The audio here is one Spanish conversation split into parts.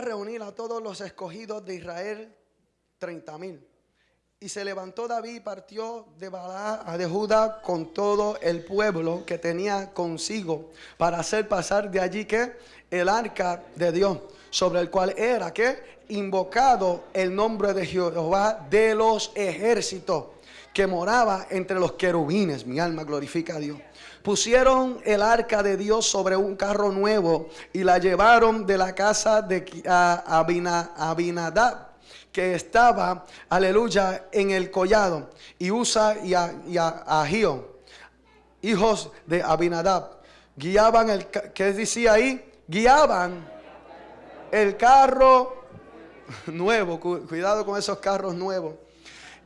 reunir a todos los escogidos de Israel, treinta mil. Y se levantó David y partió de Balá a de Judá con todo el pueblo que tenía consigo para hacer pasar de allí que el arca de Dios, sobre el cual era que invocado el nombre de Jehová de los ejércitos que moraba entre los querubines. Mi alma glorifica a Dios. Pusieron el arca de Dios sobre un carro nuevo y la llevaron de la casa de Abinadab que estaba, aleluya, en el collado, y Usa y, a, hijos de Abinadab, guiaban el, ¿qué decía ahí? Guiaban el carro nuevo, cuidado con esos carros nuevos.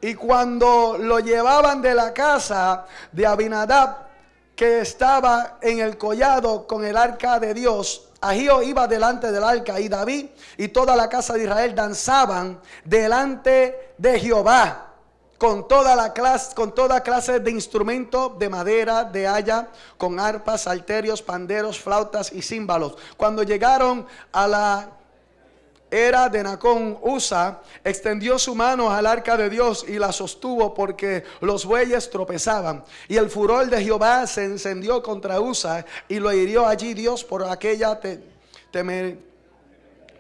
Y cuando lo llevaban de la casa de Abinadab, que estaba en el collado con el arca de Dios, Agío iba delante del arca y David y toda la casa de Israel danzaban delante de Jehová con toda la clase, con toda clase de instrumentos de madera, de haya, con arpas, salterios, panderos, flautas y címbalos. Cuando llegaron a la era de Nacón Usa, extendió su mano al arca de Dios y la sostuvo porque los bueyes tropezaban. Y el furor de Jehová se encendió contra Usa y lo hirió allí Dios por aquella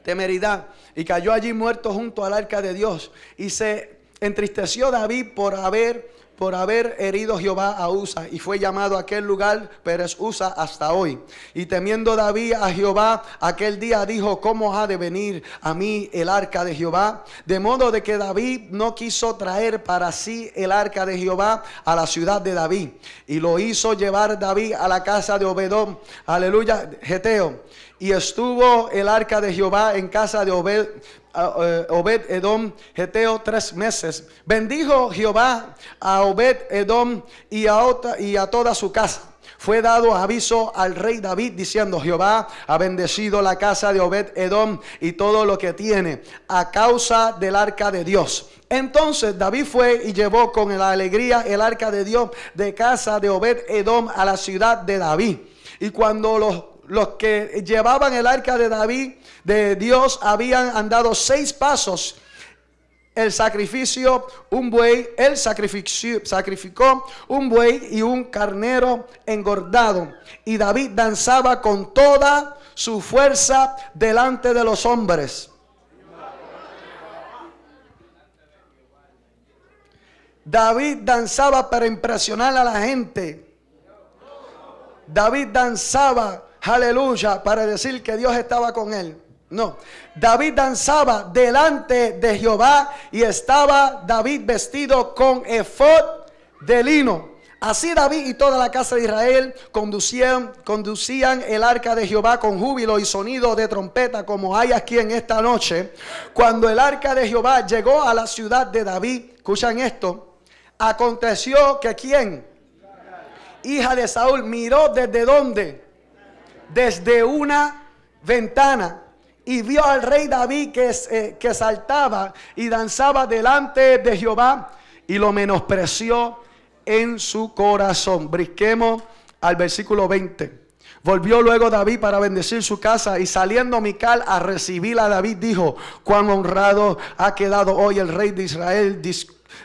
temeridad. Y cayó allí muerto junto al arca de Dios. Y se entristeció David por haber por haber herido Jehová a Usa y fue llamado aquel lugar Pérez Usa hasta hoy. Y temiendo David a Jehová, aquel día dijo, ¿cómo ha de venir a mí el arca de Jehová? De modo de que David no quiso traer para sí el arca de Jehová a la ciudad de David. Y lo hizo llevar David a la casa de Obedón, aleluya, Geteo. Y estuvo el arca de Jehová en casa de Obed, Obed Edom Geteo tres meses. Bendijo Jehová a Obed Edom y a, y a toda su casa. Fue dado aviso al rey David diciendo, Jehová ha bendecido la casa de Obed Edom y todo lo que tiene a causa del arca de Dios. Entonces David fue y llevó con la alegría el arca de Dios de casa de Obed Edom a la ciudad de David. Y cuando los, los que llevaban el arca de David de Dios habían andado seis pasos. El sacrificio, un buey, él sacrificó un buey y un carnero engordado. Y David danzaba con toda su fuerza delante de los hombres. David danzaba para impresionar a la gente. David danzaba, aleluya, para decir que Dios estaba con él. No, David danzaba delante de Jehová y estaba David vestido con efod de lino. Así David y toda la casa de Israel conducían, conducían el arca de Jehová con júbilo y sonido de trompeta como hay aquí en esta noche. Cuando el arca de Jehová llegó a la ciudad de David, escuchan esto, aconteció que quien, hija de Saúl, miró desde dónde, desde una ventana y vio al rey David que, eh, que saltaba y danzaba delante de Jehová y lo menospreció en su corazón. Brisquemos al versículo 20. Volvió luego David para bendecir su casa y saliendo Mical a recibir a David dijo, cuán honrado ha quedado hoy el rey de Israel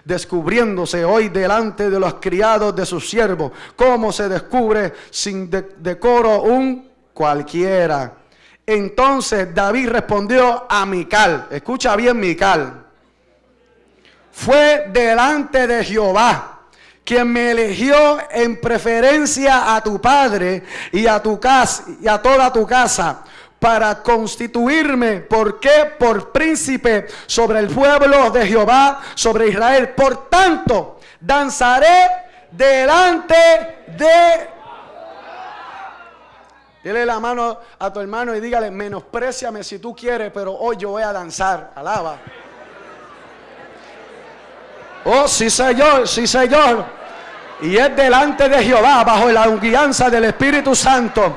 descubriéndose hoy delante de los criados de sus siervos, cómo se descubre sin decoro un cualquiera. Entonces David respondió a Mical, escucha bien Mical, fue delante de Jehová quien me eligió en preferencia a tu padre y a tu casa y a toda tu casa para constituirme, ¿por qué? Por príncipe sobre el pueblo de Jehová, sobre Israel. Por tanto, danzaré delante de Dile la mano a tu hermano y dígale, menospreciame si tú quieres, pero hoy yo voy a danzar. Alaba. Oh, sí, Señor, sí, Señor. Y es delante de Jehová, bajo la guianza del Espíritu Santo.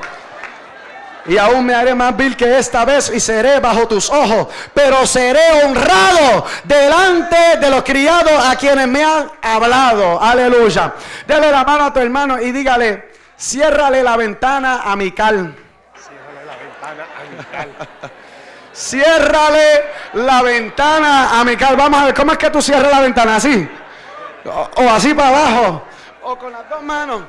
Y aún me haré más vil que esta vez y seré bajo tus ojos. Pero seré honrado delante de los criados a quienes me han hablado. Aleluya. Dele la mano a tu hermano y dígale, Ciérrale la ventana a Mical. Ciérrale la ventana a. Ciérrale la ventana a. Vamos a ver, ¿cómo es que tú cierras la ventana? ¿Así? O, o así para abajo. O con las dos manos.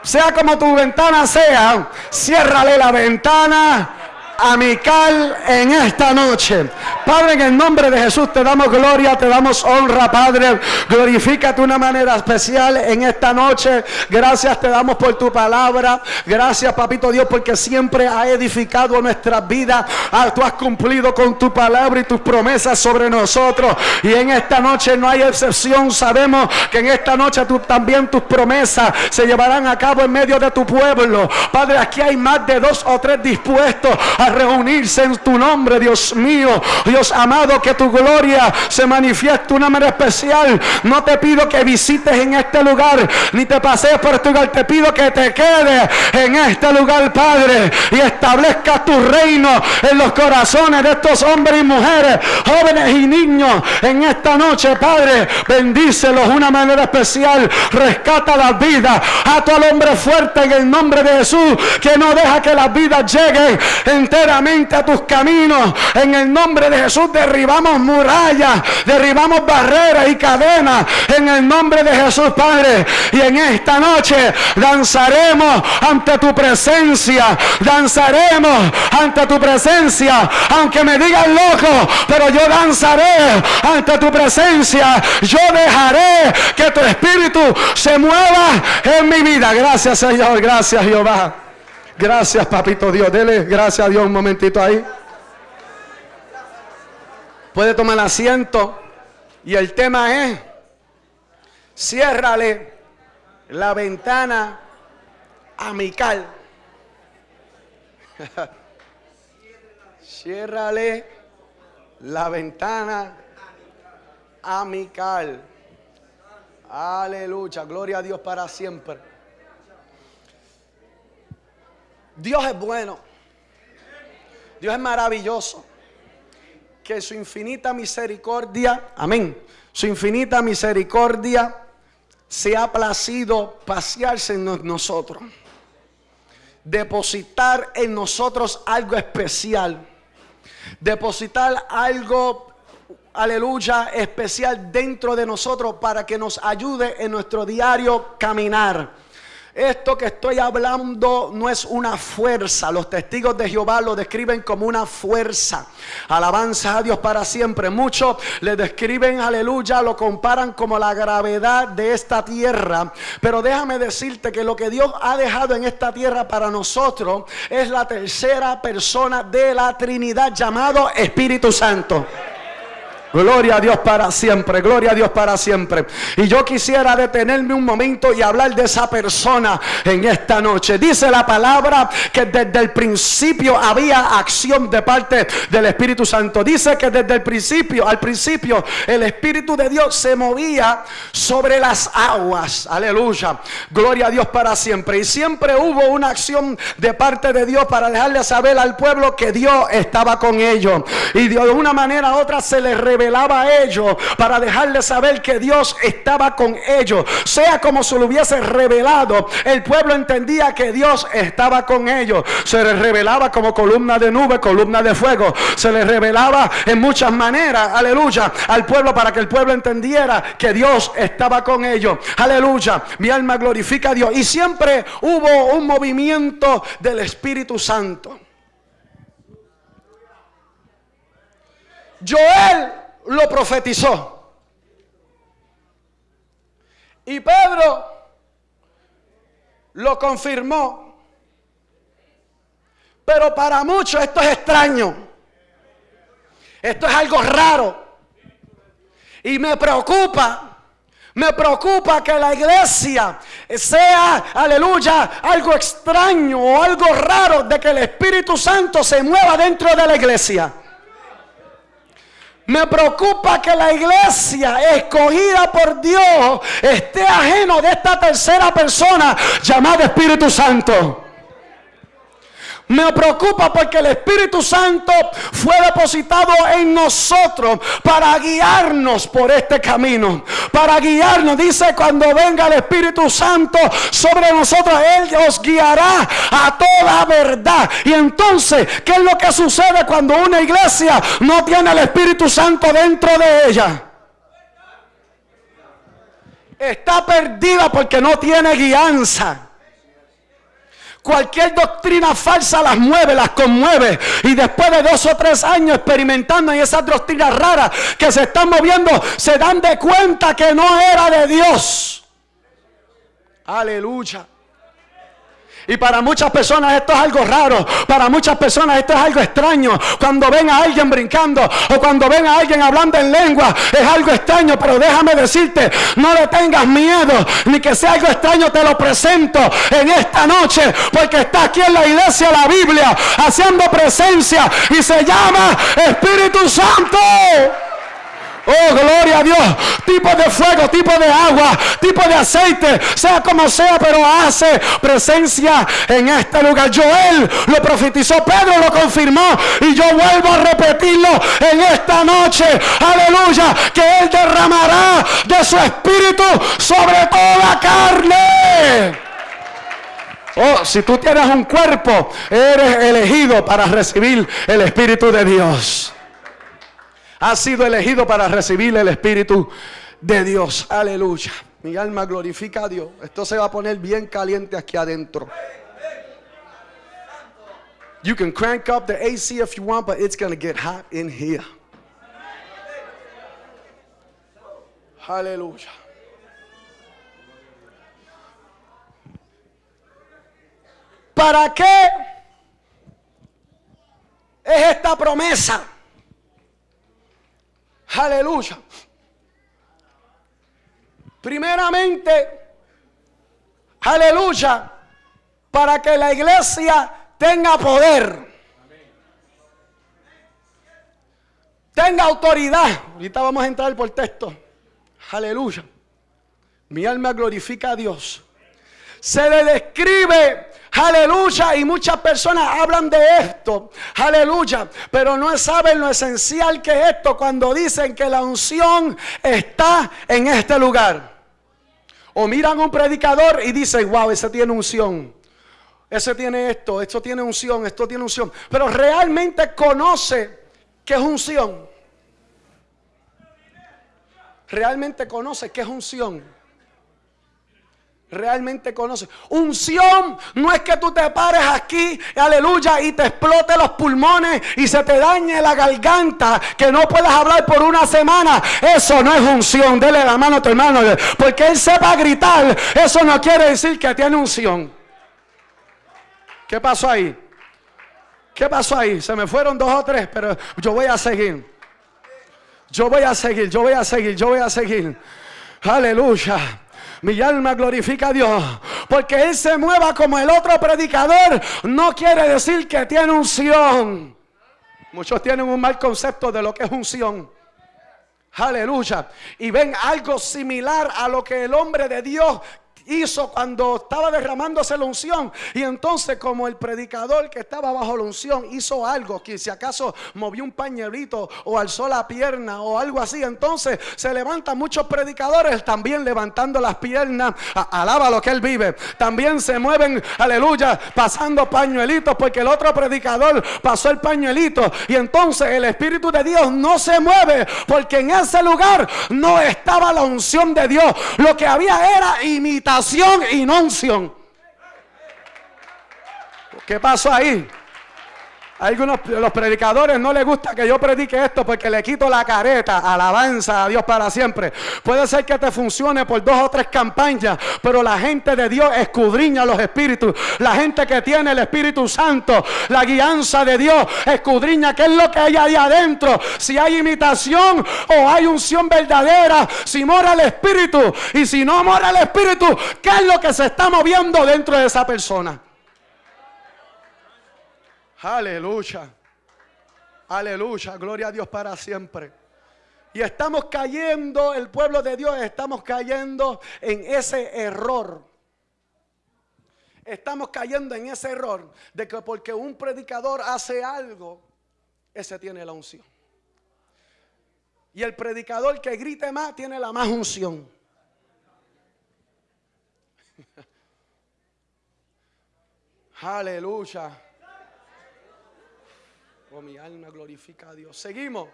Sea como tu ventana sea, ciérrale la ventana amical en esta noche. Padre, en el nombre de Jesús te damos gloria, te damos honra, Padre. Glorifícate de una manera especial en esta noche. Gracias te damos por tu palabra. Gracias, Papito Dios, porque siempre ha edificado nuestras vidas. Ah, tú has cumplido con tu palabra y tus promesas sobre nosotros. Y en esta noche no hay excepción. Sabemos que en esta noche tú, también tus promesas se llevarán a cabo en medio de tu pueblo. Padre, aquí hay más de dos o tres dispuestos a reunirse en tu nombre, Dios mío. Dios amado, que tu gloria se manifieste de una manera especial. No te pido que visites en este lugar, ni te pasees por este lugar. Te pido que te quedes en este lugar, Padre, y establezcas tu reino en los corazones de estos hombres y mujeres, jóvenes y niños. En esta noche, Padre, bendícelos de una manera especial. Rescata las vidas. A tu hombre fuerte en el nombre de Jesús, que no deja que las vidas lleguen en a tus caminos. En el nombre de Jesús derribamos murallas, derribamos barreras y cadenas. En el nombre de Jesús, Padre. Y en esta noche danzaremos ante tu presencia. Danzaremos ante tu presencia. Aunque me digan loco, pero yo danzaré ante tu presencia. Yo dejaré que tu espíritu se mueva en mi vida. Gracias, Señor. Gracias, Jehová. Gracias, papito Dios. Dele gracias a Dios un momentito ahí. Puede tomar asiento. Y el tema es, ciérrale la ventana amical. ciérrale la ventana amical. Aleluya, gloria a Dios para siempre. Dios es bueno. Dios es maravilloso. Que su infinita misericordia, amén, su infinita misericordia se ha placido pasearse en nosotros. Depositar en nosotros algo especial. Depositar algo, aleluya, especial dentro de nosotros para que nos ayude en nuestro diario caminar. Esto que estoy hablando no es una fuerza. Los testigos de Jehová lo describen como una fuerza. Alabanza a Dios para siempre. Muchos le describen, aleluya, lo comparan como la gravedad de esta tierra. Pero déjame decirte que lo que Dios ha dejado en esta tierra para nosotros es la tercera persona de la Trinidad llamado Espíritu Santo. Gloria a Dios para siempre, gloria a Dios para siempre. Y yo quisiera detenerme un momento y hablar de esa persona en esta noche. Dice la palabra que desde el principio había acción de parte del Espíritu Santo. Dice que desde el principio, al principio, el Espíritu de Dios se movía sobre las aguas. Aleluya. Gloria a Dios para siempre. Y siempre hubo una acción de parte de Dios para dejarle saber al pueblo que Dios estaba con ellos. Y de una manera u otra se les reveló revelaba a ellos para dejarles saber que Dios estaba con ellos. Sea como se lo hubiese revelado, el pueblo entendía que Dios estaba con ellos. Se les revelaba como columna de nube, columna de fuego. Se les revelaba en muchas maneras, aleluya, al pueblo para que el pueblo entendiera que Dios estaba con ellos. Aleluya, mi alma glorifica a Dios. Y siempre hubo un movimiento del Espíritu Santo. Joel lo profetizó. Y Pedro lo confirmó. Pero para muchos esto es extraño. Esto es algo raro. Y me preocupa. Me preocupa que la iglesia sea, aleluya, algo extraño o algo raro de que el Espíritu Santo se mueva dentro de la iglesia. Me preocupa que la iglesia escogida por Dios esté ajeno de esta tercera persona llamada Espíritu Santo. Me preocupa porque el Espíritu Santo fue depositado en nosotros para guiarnos por este camino. Para guiarnos. Dice cuando venga el Espíritu Santo sobre nosotros, Él os guiará a toda verdad. Y entonces, ¿qué es lo que sucede cuando una iglesia no tiene el Espíritu Santo dentro de ella? Está perdida porque no tiene guianza. Cualquier doctrina falsa las mueve, las conmueve. Y después de dos o tres años experimentando en esas doctrinas raras que se están moviendo, se dan de cuenta que no era de Dios. Aleluya. Y para muchas personas esto es algo raro. Para muchas personas esto es algo extraño. Cuando ven a alguien brincando o cuando ven a alguien hablando en lengua, es algo extraño. Pero déjame decirte, no le tengas miedo, ni que sea algo extraño, te lo presento en esta noche. Porque está aquí en la iglesia la Biblia, haciendo presencia y se llama Espíritu Santo. Oh, gloria a Dios. Tipo de fuego, tipo de agua, tipo de aceite, sea como sea, pero hace presencia en este lugar. Joel lo profetizó, Pedro lo confirmó y yo vuelvo a repetirlo en esta noche. Aleluya, que Él derramará de su espíritu sobre toda carne. Oh, si tú tienes un cuerpo, eres elegido para recibir el Espíritu de Dios ha sido elegido para recibir el Espíritu de Dios. Aleluya. Mi alma glorifica a Dios. Esto se va a poner bien caliente aquí adentro. You can crank up the AC if you want, but it's going to get hot in here. Aleluya. ¿Para qué es esta promesa? Aleluya. Primeramente, aleluya, para que la iglesia tenga poder. Tenga autoridad. Ahorita vamos a entrar por texto. Aleluya. Mi alma glorifica a Dios. Se le describe Aleluya. Y muchas personas hablan de esto. Aleluya. Pero no saben lo esencial que es esto cuando dicen que la unción está en este lugar. O miran un predicador y dicen, wow, ese tiene unción. Ese tiene esto, esto tiene unción, esto tiene unción. Pero realmente conoce que es unción. Realmente conoce que es unción realmente conoce. Unción no es que tú te pares aquí, aleluya, y te explote los pulmones y se te dañe la garganta, que no puedas hablar por una semana. Eso no es unción. Dele la mano a tu hermano, porque él sepa gritar. Eso no quiere decir que tiene unción. ¿Qué pasó ahí? ¿Qué pasó ahí? Se me fueron dos o tres, pero yo voy a seguir. Yo voy a seguir, yo voy a seguir, yo voy a seguir. Aleluya. Mi alma glorifica a Dios. Porque Él se mueva como el otro predicador no quiere decir que tiene unción. Muchos tienen un mal concepto de lo que es unción. Aleluya. Y ven algo similar a lo que el hombre de Dios hizo cuando estaba derramándose la unción. Y entonces como el predicador que estaba bajo la unción hizo algo, que si acaso movió un pañuelito o alzó la pierna o algo así, entonces se levantan muchos predicadores también levantando las piernas. Alaba lo que él vive. También se mueven, aleluya, pasando pañuelitos porque el otro predicador pasó el pañuelito. Y entonces el Espíritu de Dios no se mueve porque en ese lugar no estaba la unción de Dios. Lo que había era imitación y no unción. ¿Qué pasó ahí? Algunos los predicadores no les gusta que yo predique esto porque le quito la careta, alabanza a Dios para siempre. Puede ser que te funcione por dos o tres campañas, pero la gente de Dios escudriña los espíritus. La gente que tiene el Espíritu Santo, la guianza de Dios, escudriña qué es lo que hay ahí adentro. Si hay imitación o hay unción verdadera, si mora el Espíritu y si no mora el Espíritu, ¿qué es lo que se está moviendo dentro de esa persona? Aleluya. Aleluya. Gloria a Dios para siempre. Y estamos cayendo, el pueblo de Dios, estamos cayendo en ese error. estamos cayendo en ese error de que porque un predicador hace algo, ese tiene la unción. Y el predicador que grite más tiene la más unción. Aleluya. Mi alma glorifica a Dios. Seguimos.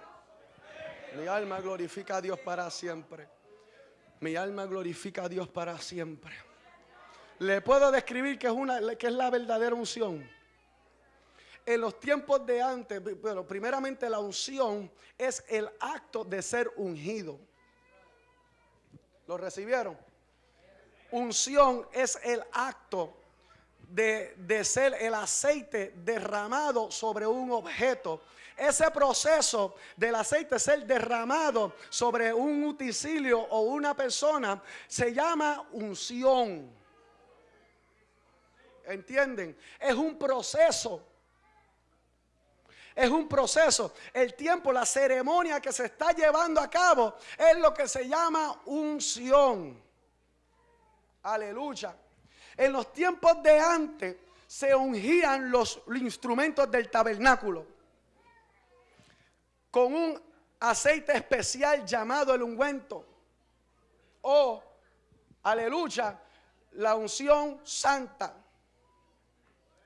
Mi alma glorifica a Dios para siempre. Mi alma glorifica a Dios para siempre. Le puedo describir que es, una, que es la verdadera unción. En los tiempos de antes, bueno, primeramente la unción es el acto de ser ungido. ¿Lo recibieron? Unción es el acto de, ser el aceite derramado sobre un objeto. Ese proceso del aceite ser derramado sobre un utensilio o una persona se llama unción. ¿Entienden? Es un proceso. Es un proceso. El tiempo, la ceremonia que se está llevando a cabo es lo que se llama unción. Aleluya. En los tiempos de antes se ungían los instrumentos del tabernáculo con un aceite especial llamado el ungüento o, aleluya, la unción santa.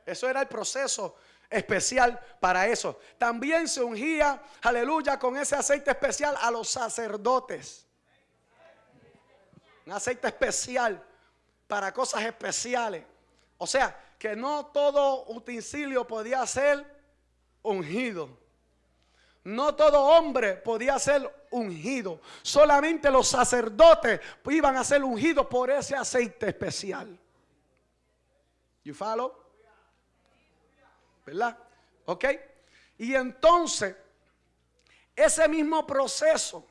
Eso era el proceso especial para eso. También se ungía, aleluya, con ese aceite especial a los sacerdotes. Un aceite especial para cosas especiales. O sea, que no todo utensilio podía ser ungido. No todo hombre podía ser ungido. Solamente los sacerdotes iban a ser ungidos por ese aceite especial. You follow? ¿Verdad? ¿Ok? Y entonces, ese mismo proceso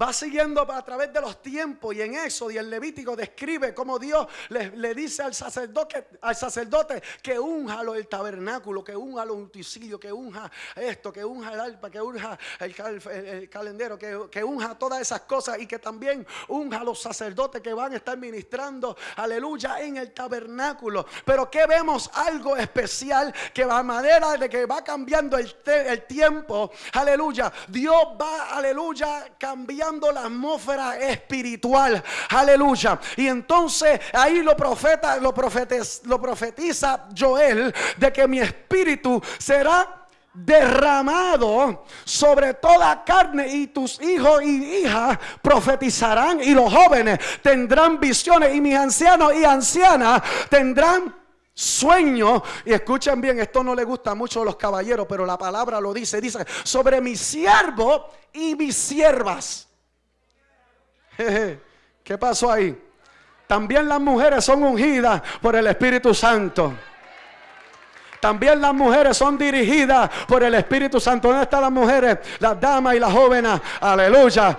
Va siguiendo a través de los tiempos y en eso y el Levítico describe cómo Dios le, dice al sacerdote, al sacerdote que unja el tabernáculo, que unja los utensilios, que unja esto, que unja el alpa, que unja el, el, calendero, que, que, unja todas esas cosas y que también unja a los sacerdotes que van a estar ministrando, aleluya, en el tabernáculo. Pero que vemos algo especial que a manera de que va cambiando el, el tiempo, aleluya, Dios va, aleluya, cambiando la atmósfera espiritual. Aleluya. Y entonces ahí lo profeta, lo, lo profetiza Joel de que mi espíritu será derramado sobre toda carne y tus hijos y hijas profetizarán y los jóvenes tendrán visiones y mis ancianos y ancianas tendrán sueños. Y escuchen bien, esto no le gusta mucho a los caballeros, pero la palabra lo dice, dice sobre mi siervo y mis siervas. ¿Qué pasó ahí? También las mujeres son ungidas por el Espíritu Santo. También las mujeres son dirigidas por el Espíritu Santo. ¿Dónde están las mujeres? Las damas y las jóvenes. Aleluya.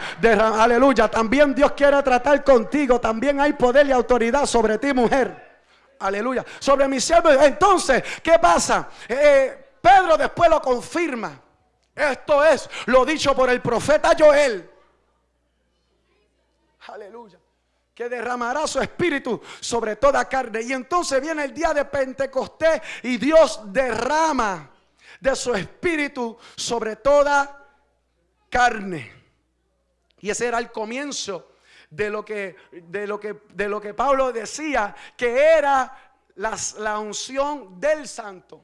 aleluya. También Dios quiere tratar contigo. También hay poder y autoridad sobre ti, mujer. Aleluya. Sobre mi siervo. Entonces, ¿qué pasa? Eh, Pedro después lo confirma. Esto es lo dicho por el profeta Joel. Aleluya. Que derramará su espíritu sobre toda carne. Y entonces viene el día de Pentecostés y Dios derrama de su espíritu sobre toda carne. Y ese era el comienzo de lo que, de lo que, de lo que Pablo decía, que era la, la unción del santo.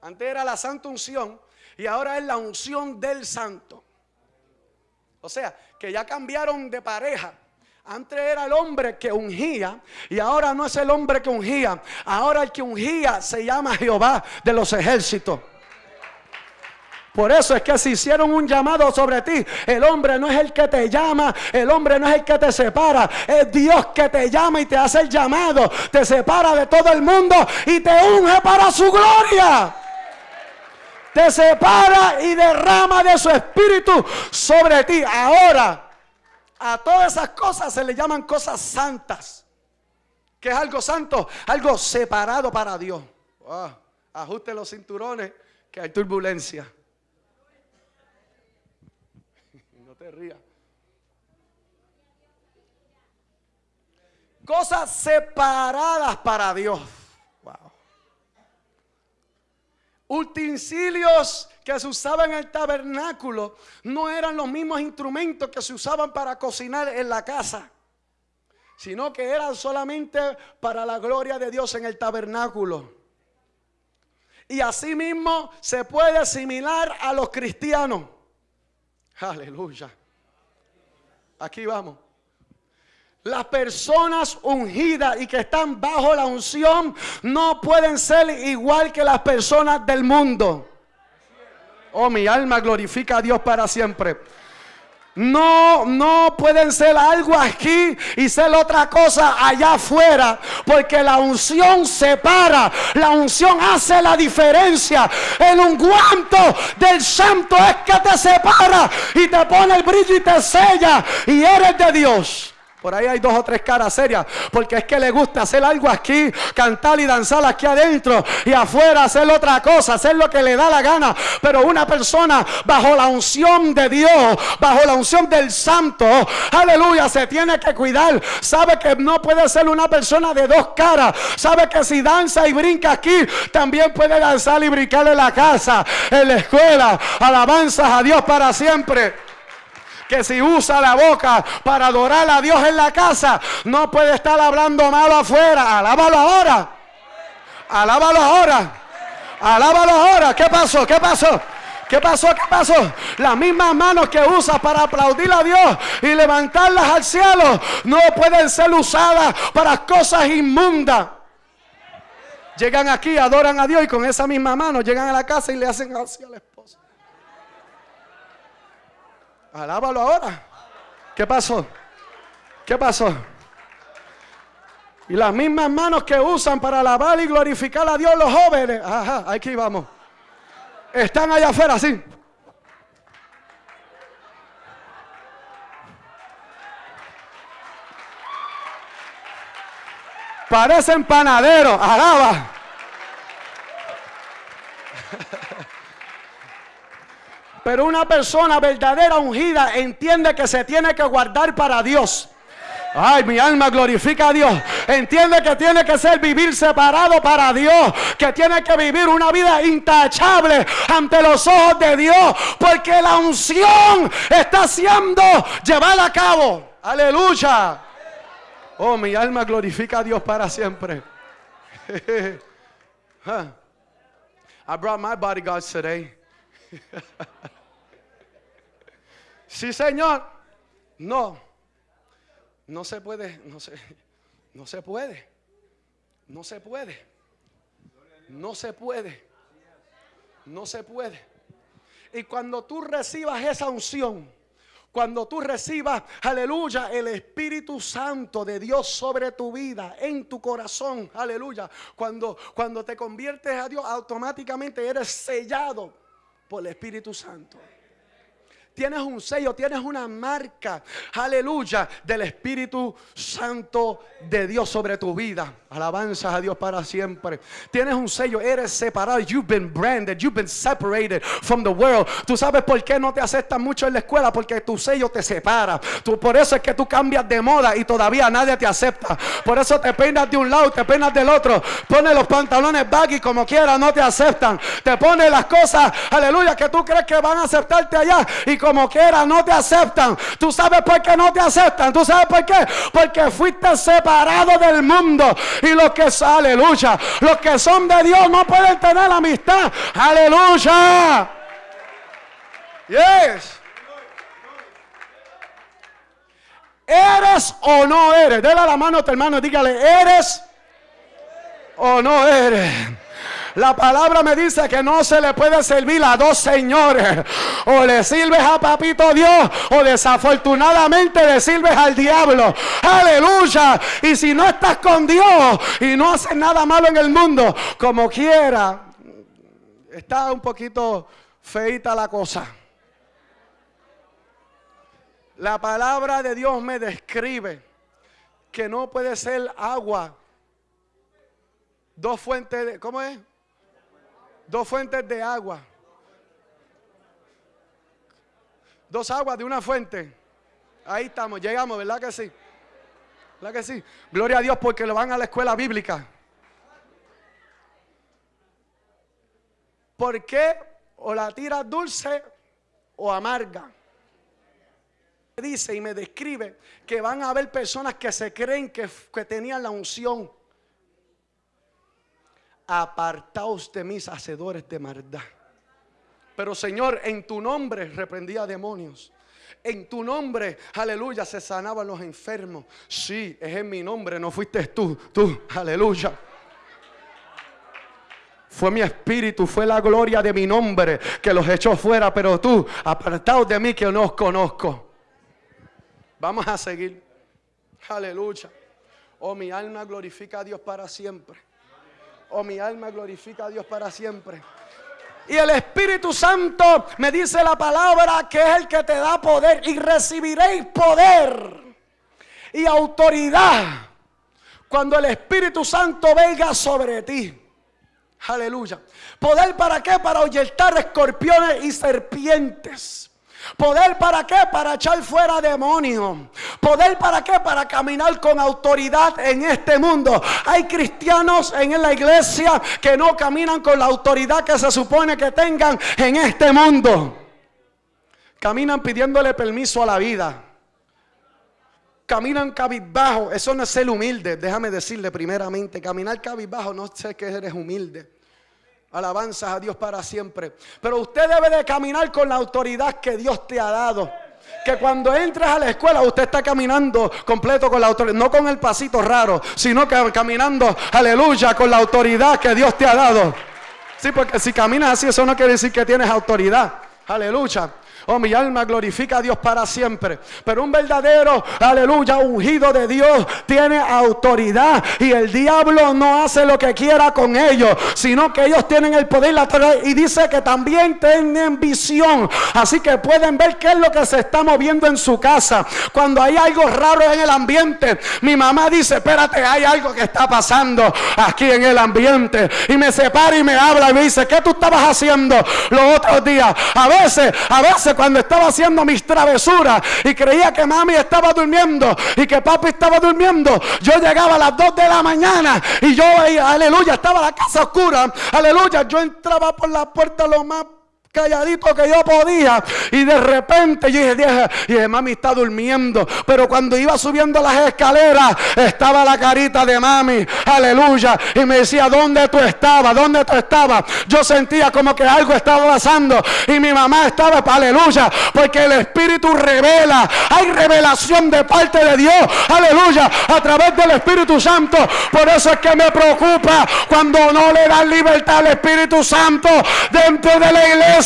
Antes era la santa unción y ahora es la unción del santo. O sea, que ya cambiaron de pareja. Antes era el hombre que ungía y ahora no es el hombre que ungía. Ahora el que ungía se llama Jehová de los ejércitos. Por eso es que si hicieron un llamado sobre ti, el hombre no es el que te llama, el hombre no es el que te separa, es Dios que te llama y te hace el llamado, te separa de todo el mundo y te unge para su gloria te separa y derrama de su espíritu sobre ti. Ahora, a todas esas cosas se le llaman cosas santas. ¿Qué es algo santo? Algo separado para Dios. Ah, ajuste los cinturones que hay turbulencia. No te rías. Cosas separadas para Dios. Wow. Utensilios que se usaban en el tabernáculo no eran los mismos instrumentos que se usaban para cocinar en la casa, sino que eran solamente para la gloria de Dios en el tabernáculo. Y asimismo se puede asimilar a los cristianos. Aleluya. Aquí vamos. Las personas ungidas y que están bajo la unción no pueden ser igual que las personas del mundo. Oh, mi alma glorifica a Dios para siempre. No, no pueden ser algo aquí y ser otra cosa allá afuera, porque la unción separa, la unción hace la diferencia. El ungüento del santo es que te separa y te pone el brillo y te sella y eres de Dios. Por ahí hay dos o tres caras serias, porque es que le gusta hacer algo aquí, cantar y danzar aquí adentro y afuera hacer otra cosa, hacer lo que le da la gana. Pero una persona bajo la unción de Dios, bajo la unción del Santo, aleluya, se tiene que cuidar. Sabe que no puede ser una persona de dos caras. Sabe que si danza y brinca aquí, también puede danzar y brincar en la casa, en la escuela. Alabanzas a Dios para siempre que si usa la boca para adorar a Dios en la casa, no puede estar hablando malo afuera. Alábalo ahora. Alábalo ahora. Alábalo ahora. ¿Qué pasó? ¿Qué pasó? ¿Qué pasó? ¿Qué pasó? Las mismas manos que usa para aplaudir a Dios y levantarlas al cielo no pueden ser usadas para cosas inmundas. Llegan aquí, adoran a Dios y con esa misma mano llegan a la casa y le hacen así a la. Alábalo ahora. ¿Qué pasó? ¿Qué pasó? Y las mismas manos que usan para alabar y glorificar a Dios los jóvenes. Ajá, aquí vamos. Están allá afuera, sí. Parecen panaderos. Alaba. Pero una persona verdadera ungida entiende que se tiene que guardar para Dios. Ay, mi alma glorifica a Dios. Entiende que tiene que ser vivir separado para Dios. Que tiene que vivir una vida intachable ante los ojos de Dios. Porque la unción está siendo llevada a cabo. Aleluya. Oh, mi alma glorifica a Dios para siempre. I brought my bodyguards today. Sí, Señor. No. No se puede, no se, no se puede. No se puede. No se puede. No se puede. Y cuando tú recibas esa unción, cuando tú recibas, aleluya, el Espíritu Santo de Dios sobre tu vida, en tu corazón, aleluya, cuando, cuando te conviertes a Dios, automáticamente eres sellado por el Espíritu Santo tienes un sello, tienes una marca, aleluya, del Espíritu Santo de Dios sobre tu vida. Alabanzas a Dios para siempre. Tienes un sello, eres separado. You've been branded, you've been separated from the world. Tú sabes por qué no te aceptan mucho en la escuela, porque tu sello te separa. Tú, por eso es que tú cambias de moda y todavía nadie te acepta. Por eso te peinas de un lado, te peinas del otro. Pones los pantalones baggy como quieras, no te aceptan. Te pones las cosas, aleluya, que tú crees que van a aceptarte allá y como quiera no te aceptan. Tú sabes por qué no te aceptan. Tú sabes por qué. Porque fuiste separado del mundo. Y los que, aleluya, los que son de Dios no pueden tener amistad. Aleluya. Yes. ¿Eres o no eres? Dele la mano a tu hermano y dígale, ¿eres o no eres? La palabra me dice que no se le puede servir a dos señores. O le sirves a papito Dios o desafortunadamente le sirves al diablo. Aleluya. Y si no estás con Dios y no haces nada malo en el mundo, como quiera, está un poquito feita la cosa. La palabra de Dios me describe que no puede ser agua. Dos fuentes de, ¿cómo es? Dos fuentes de agua. Dos aguas de una fuente. Ahí estamos, llegamos, ¿verdad que sí? ¿Verdad que sí? Gloria a Dios porque lo van a la escuela bíblica. ¿Por qué o la tira dulce o amarga? Dice y me describe que van a haber personas que se creen que, que tenían la unción. Apartaos de mis hacedores de maldad. Pero Señor, en tu nombre reprendía demonios. En tu nombre, aleluya, se sanaban los enfermos. Sí, es en mi nombre, no fuiste tú, tú, aleluya. Fue mi espíritu, fue la gloria de mi nombre que los echó fuera, pero tú, apartaos de mí que no os conozco. Vamos a seguir. Aleluya. Oh, mi alma glorifica a Dios para siempre. Oh, mi alma glorifica a Dios para siempre. Y el Espíritu Santo me dice la palabra que es el que te da poder. Y recibiréis poder y autoridad cuando el Espíritu Santo venga sobre ti. Aleluya. ¿Poder para qué? Para ahuyentar escorpiones y serpientes. ¿Poder para qué? Para echar fuera demonios. ¿Poder para qué? Para caminar con autoridad en este mundo. Hay cristianos en la iglesia que no caminan con la autoridad que se supone que tengan en este mundo. Caminan pidiéndole permiso a la vida. Caminan cabizbajo. Eso no es ser humilde. Déjame decirle primeramente, caminar cabizbajo no sé que eres humilde. Alabanzas a Dios para siempre. Pero usted debe de caminar con la autoridad que Dios te ha dado. Que cuando entres a la escuela usted está caminando completo con la autoridad, no con el pasito raro, sino que caminando, aleluya, con la autoridad que Dios te ha dado. Sí, porque si caminas así, eso no quiere decir que tienes autoridad. Aleluya. Oh, mi alma glorifica a Dios para siempre. Pero un verdadero, aleluya, ungido de Dios tiene autoridad. Y el diablo no hace lo que quiera con ellos, sino que ellos tienen el poder y dice que también tienen visión. Así que pueden ver qué es lo que se está moviendo en su casa. Cuando hay algo raro en el ambiente, mi mamá dice, espérate, hay algo que está pasando aquí en el ambiente. Y me separa y me habla y me dice, ¿qué tú estabas haciendo los otros días? A veces, a veces cuando estaba haciendo mis travesuras y creía que mami estaba durmiendo y que papi estaba durmiendo, yo llegaba a las 2 de la mañana y yo, aleluya, estaba la casa oscura, aleluya, yo entraba por la puerta lo más calladito que yo podía. Y de repente yo dije, dije, mami está durmiendo. Pero cuando iba subiendo las escaleras, estaba la carita de mami. Aleluya. Y me decía, ¿dónde tú estabas? ¿Dónde tú estabas? Yo sentía como que algo estaba pasando. Y mi mamá estaba, aleluya. Porque el Espíritu revela. Hay revelación de parte de Dios. Aleluya. A través del Espíritu Santo. Por eso es que me preocupa cuando no le dan libertad al Espíritu Santo dentro de la iglesia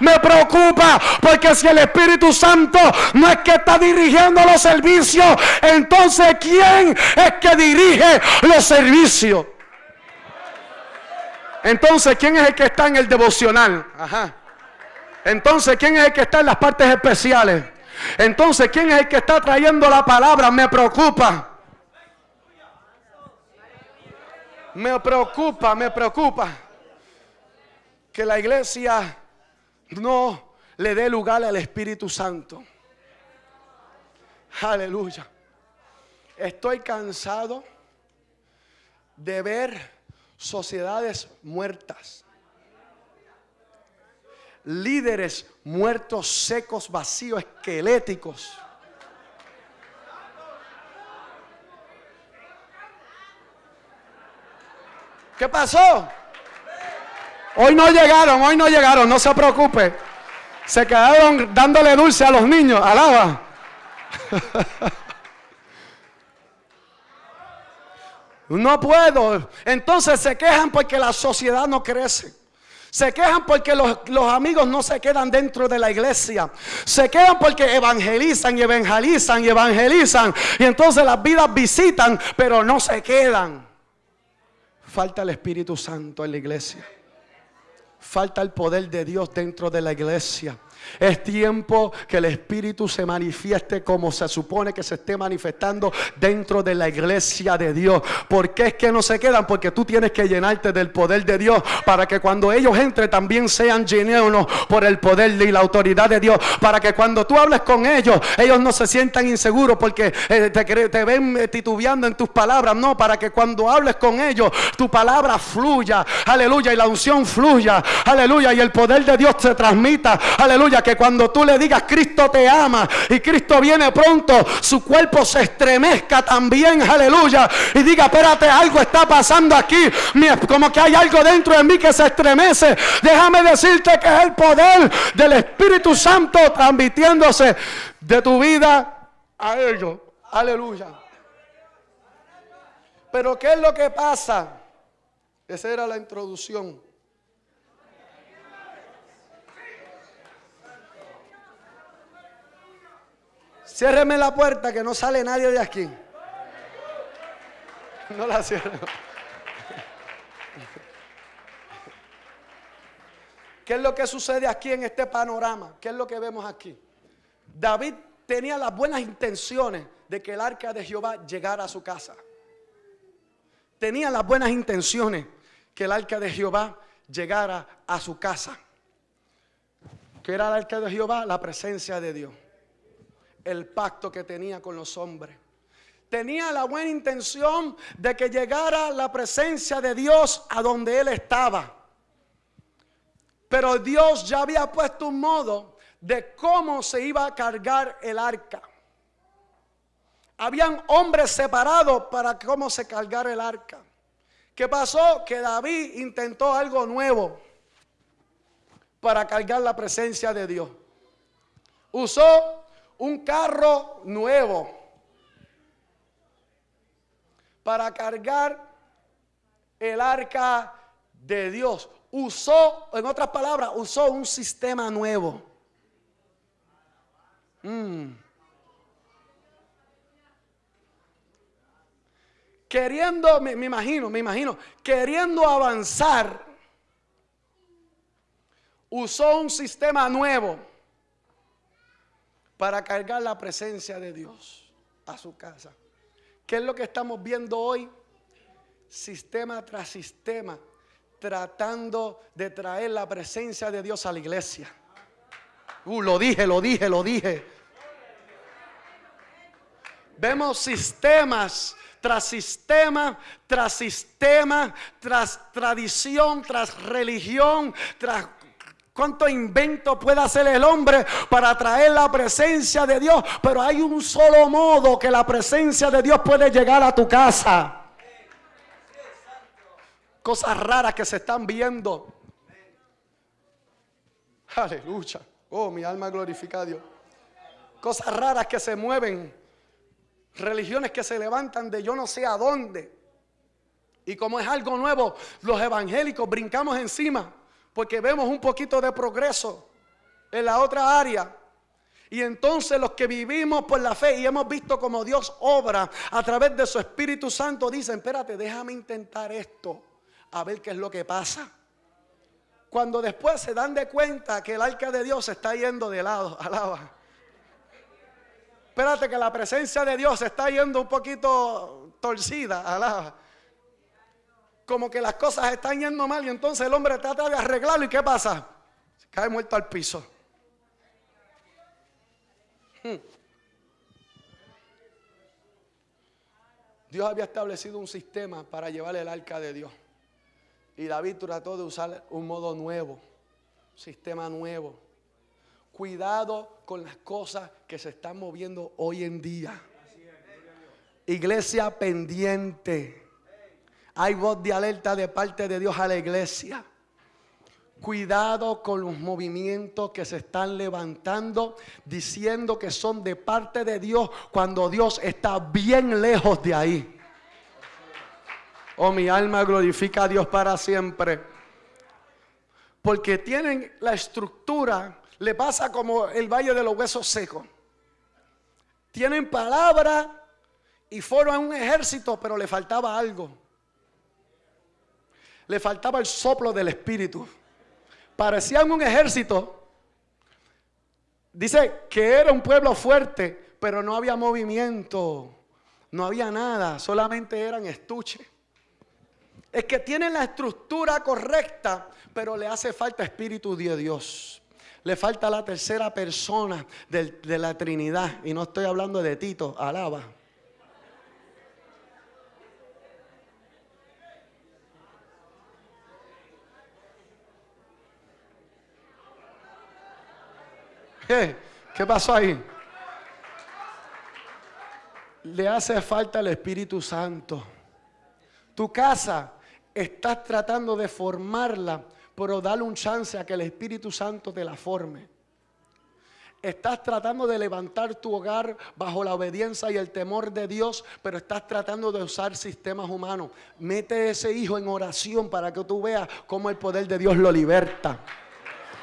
me preocupa porque si el Espíritu Santo no es que está dirigiendo los servicios, entonces ¿quién es que dirige los servicios? Entonces, ¿quién es el que está en el devocional? Ajá. Entonces, ¿quién es el que está en las partes especiales? Entonces, ¿quién es el que está trayendo la palabra? Me preocupa. Me preocupa, me preocupa que la iglesia no le dé lugar al Espíritu Santo. Aleluya. Estoy cansado de ver sociedades muertas. Líderes muertos, secos, vacíos, esqueléticos. ¿Qué pasó? Hoy no llegaron, hoy no llegaron, no se preocupe. Se quedaron dándole dulce a los niños, alaba. No puedo. Entonces se quejan porque la sociedad no crece. Se quejan porque los, los, amigos no se quedan dentro de la iglesia. Se quedan porque evangelizan y evangelizan y evangelizan. Y entonces las vidas visitan, pero no se quedan. Falta el Espíritu Santo en la iglesia. Falta el poder de Dios dentro de la iglesia. Es tiempo que el Espíritu se manifieste como se supone que se esté manifestando dentro de la iglesia de Dios. ¿Por qué es que no se quedan? Porque tú tienes que llenarte del poder de Dios para que cuando ellos entren también sean llenos por el poder y la autoridad de Dios. Para que cuando tú hables con ellos, ellos no se sientan inseguros porque eh, te, te ven eh, titubeando en tus palabras. No, para que cuando hables con ellos, tu palabra fluya. Aleluya. Y la unción fluya. Aleluya. Y el poder de Dios se transmita. Aleluya que cuando tú le digas Cristo te ama y Cristo viene pronto, su cuerpo se estremezca también, aleluya. Y diga, espérate, algo está pasando aquí. Como que hay algo dentro de mí que se estremece. Déjame decirte que es el poder del Espíritu Santo transmitiéndose de tu vida a ellos. Aleluya. Pero ¿qué es lo que pasa? Esa era la introducción. Ciérreme la puerta que no sale nadie de aquí. No la cierro. ¿Qué es lo que sucede aquí en este panorama? ¿Qué es lo que vemos aquí? David tenía las buenas intenciones de que el arca de Jehová llegara a su casa. Tenía las buenas intenciones que el arca de Jehová llegara a su casa. ¿Qué era el arca de Jehová? La presencia de Dios el pacto que tenía con los hombres. Tenía la buena intención de que llegara la presencia de Dios a donde él estaba. Pero Dios ya había puesto un modo de cómo se iba a cargar el arca. Habían hombres separados para cómo se cargara el arca. ¿Qué pasó? Que David intentó algo nuevo para cargar la presencia de Dios. Usó un carro nuevo para cargar el arca de Dios. Usó, en otras palabras, usó un sistema nuevo. Mm. Queriendo, me, me imagino, me imagino, queriendo avanzar, usó un sistema nuevo para cargar la presencia de Dios a su casa. ¿Qué es lo que estamos viendo hoy? Sistema tras sistema, tratando de traer la presencia de Dios a la iglesia. Uh, lo dije, lo dije, lo dije. Vemos sistemas tras sistema, tras sistema, tras tradición, tras religión, tras ¿Cuánto invento puede hacer el hombre para traer la presencia de Dios? Pero hay un solo modo que la presencia de Dios puede llegar a tu casa. Cosas raras que se están viendo. Aleluya. Oh, mi alma glorifica a Dios. Cosas raras que se mueven. Religiones que se levantan de yo no sé a dónde. Y como es algo nuevo, los evangélicos brincamos encima porque vemos un poquito de progreso en la otra área. Y entonces los que vivimos por la fe y hemos visto como Dios obra a través de su Espíritu Santo dicen, espérate, déjame intentar esto, a ver qué es lo que pasa. Cuando después se dan de cuenta que el arca de Dios se está yendo de lado, alaba. Espérate que la presencia de Dios se está yendo un poquito torcida, alaba como que las cosas están yendo mal y entonces el hombre trata de arreglarlo y ¿qué pasa? Se cae muerto al piso. Hmm. Dios había establecido un sistema para llevar el arca de Dios. Y David trató de usar un modo nuevo, sistema nuevo. Cuidado con las cosas que se están moviendo hoy en día. Iglesia pendiente. Hay voz de alerta de parte de Dios a la iglesia. Cuidado con los movimientos que se están levantando diciendo que son de parte de Dios cuando Dios está bien lejos de ahí. Oh, mi alma glorifica a Dios para siempre. Porque tienen la estructura, le pasa como el valle de los huesos secos. Tienen palabra y fueron un ejército, pero le faltaba algo le faltaba el soplo del Espíritu. Parecían un ejército, Dice que era un pueblo fuerte, pero no había movimiento, no había nada, solamente eran estuches. Es que tienen la estructura correcta, pero le hace falta espíritu de Dios. Le falta la tercera persona de la Trinidad. Y no estoy hablando de Tito, alaba. ¿Qué? ¿Qué pasó ahí? Le hace falta el Espíritu Santo. Tu casa estás tratando de formarla, pero dale un chance a que el Espíritu Santo te la forme. Estás tratando de levantar tu hogar bajo la obediencia y el temor de Dios, pero estás tratando de usar sistemas humanos. Mete ese hijo en oración para que tú veas cómo el poder de Dios lo liberta.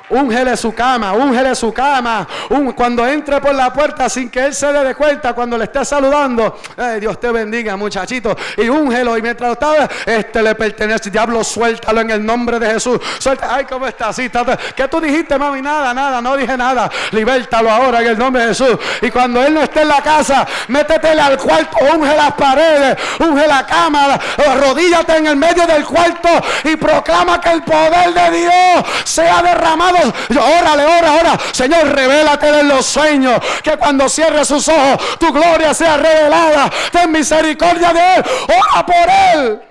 Úngele su cama, úngele su cama. cuando entre por la puerta sin que él se dé de cuenta, cuando le esté saludando, Dios te bendiga, muchachito. Y úngelo. Y mientras estaba, este le pertenece. Diablo, suéltalo en el nombre de Jesús. Suelta. Ay, ¿cómo está? Así, ¿Qué tú dijiste, mami? Nada, nada, no dije nada. Libértalo ahora en el nombre de Jesús. Y cuando él no esté en la casa, métetele al cuarto, unge las paredes, unge la cama, arrodíllate en el medio del cuarto y proclama que el poder de Dios sea derramado órale, ora, ora. Señor, revélate en los sueños. Que cuando cierre sus ojos, tu gloria sea revelada. Ten misericordia de Él. Ora por Él.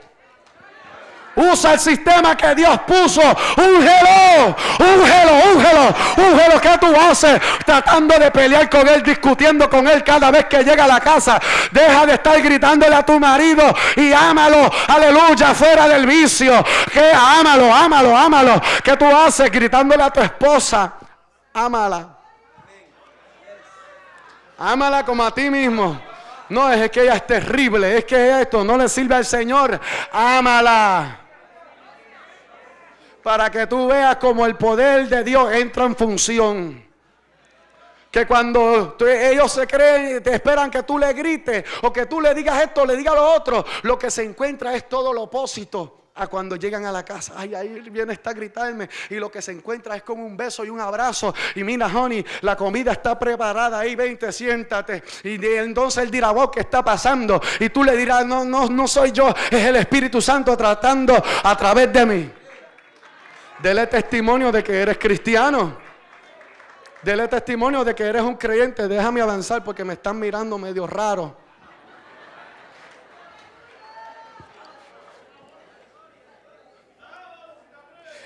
Usa el sistema que Dios puso. Úngelo, úngelo, úngelo, úngelo. ¿Qué tú haces? Tratando de pelear con Él, discutiendo con Él cada vez que llega a la casa. Deja de estar gritándole a tu marido y ámalo. Aleluya, fuera del vicio. Que ámalo, ámalo, ámalo. ¿Qué tú haces gritándole a tu esposa? Ámala. Ámala como a ti mismo. No es que ella es terrible, es que esto no le sirve al Señor. Ámala para que tú veas como el poder de Dios entra en función. Que cuando ellos se creen, te esperan que tú le grites o que tú le digas esto, le digas lo otro, lo que se encuentra es todo lo opósito a cuando llegan a la casa. Ay, ahí viene esta a gritarme. Y lo que se encuentra es como un beso y un abrazo. Y mira, honey, la comida está preparada. Ahí, vente, siéntate. Y entonces él dirá, vos, ¿qué está pasando? Y tú le dirás, no, no, no soy yo, es el Espíritu Santo tratando a través de mí. Dele testimonio de que eres cristiano. Dele testimonio de que eres un creyente. Déjame avanzar porque me están mirando medio raro.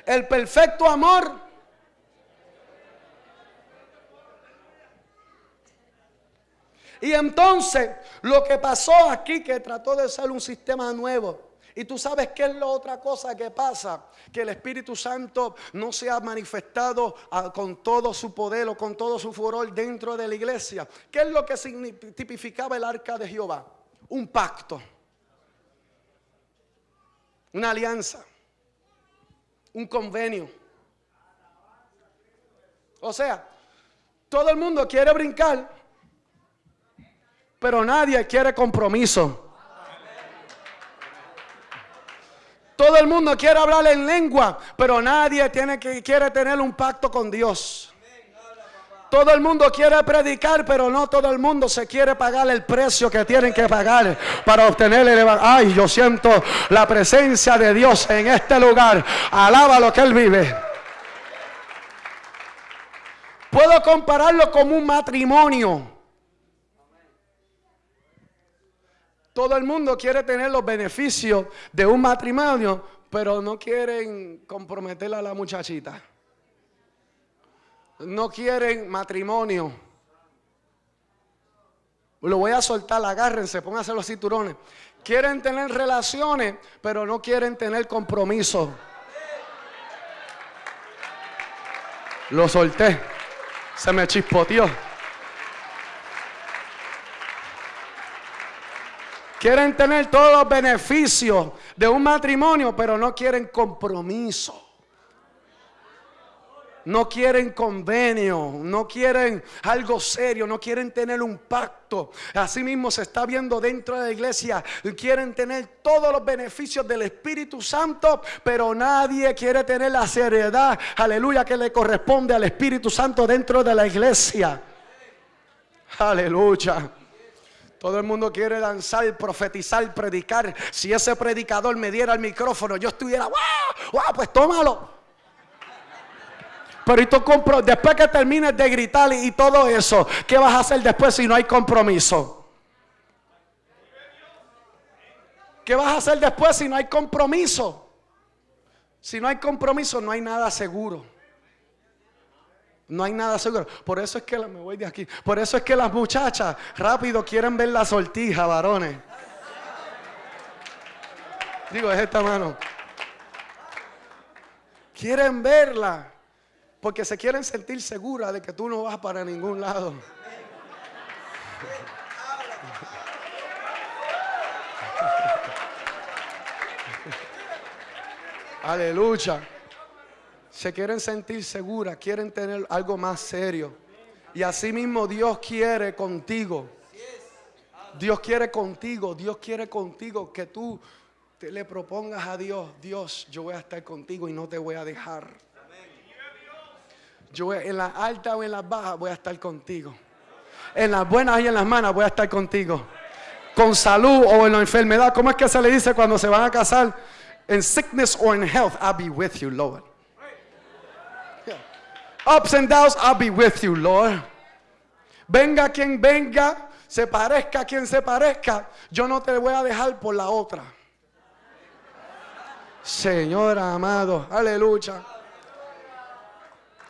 El perfecto amor. Y entonces lo que pasó aquí, que trató de ser un sistema nuevo, y tú sabes qué es la otra cosa que pasa, que el Espíritu Santo no se ha manifestado ah, con todo su poder o con todo su furor dentro de la iglesia. ¿Qué es lo que tipificaba el arca de Jehová? Un pacto, una alianza, un convenio. O sea, todo el mundo quiere brincar, pero nadie quiere compromiso. Todo el mundo quiere hablar en lengua, pero nadie tiene que, quiere tener un pacto con Dios. Todo el mundo quiere predicar, pero no todo el mundo se quiere pagar el precio que tienen que pagar para obtener el evangelio. Ay, yo siento la presencia de Dios en este lugar. Alaba lo que Él vive. Puedo compararlo como un matrimonio. Todo el mundo quiere tener los beneficios de un matrimonio, pero no quieren comprometer a la muchachita. No quieren matrimonio. Lo voy a soltar, agárrense, pónganse los cinturones. Quieren tener relaciones, pero no quieren tener compromiso. Lo solté. Se me chispoteó. Quieren tener todos los beneficios de un matrimonio, pero no quieren compromiso. No quieren convenio, no quieren algo serio, no quieren tener un pacto. Así mismo se está viendo dentro de la iglesia. Quieren tener todos los beneficios del Espíritu Santo, pero nadie quiere tener la seriedad, aleluya, que le corresponde al Espíritu Santo dentro de la iglesia. Aleluya. Todo el mundo quiere danzar, profetizar, predicar. Si ese predicador me diera el micrófono, yo estuviera, ¡wow! ¡Wow! Pues tómalo. Pero y tú después que termines de gritar y, todo eso, ¿qué vas a hacer después si no hay compromiso? ¿Qué vas a hacer después si no hay compromiso? Si no hay compromiso, no hay nada seguro. No hay nada seguro. Por eso es que me voy de aquí. Por eso es que las muchachas rápido quieren ver la sortija, varones. Digo, es esta mano. Quieren verla. Porque se quieren sentir seguras de que tú no vas para ningún lado. Aleluya. Se quieren sentir seguras, quieren tener algo más serio. Y así mismo Dios quiere contigo. Dios quiere contigo, Dios quiere contigo que tú te le propongas a Dios, Dios, yo voy a estar contigo y no te voy a dejar. Yo en las altas o en las bajas voy a estar contigo. En las buenas y en las malas voy a estar contigo. Con salud o en la enfermedad. ¿Cómo es que se le dice cuando se van a casar? En sickness or in health, I'll be with you, Lord. Ups and downs, I'll be with you, Lord. Venga quien venga, se parezca quien se parezca, yo no te voy a dejar por la otra. Señor amado, aleluya.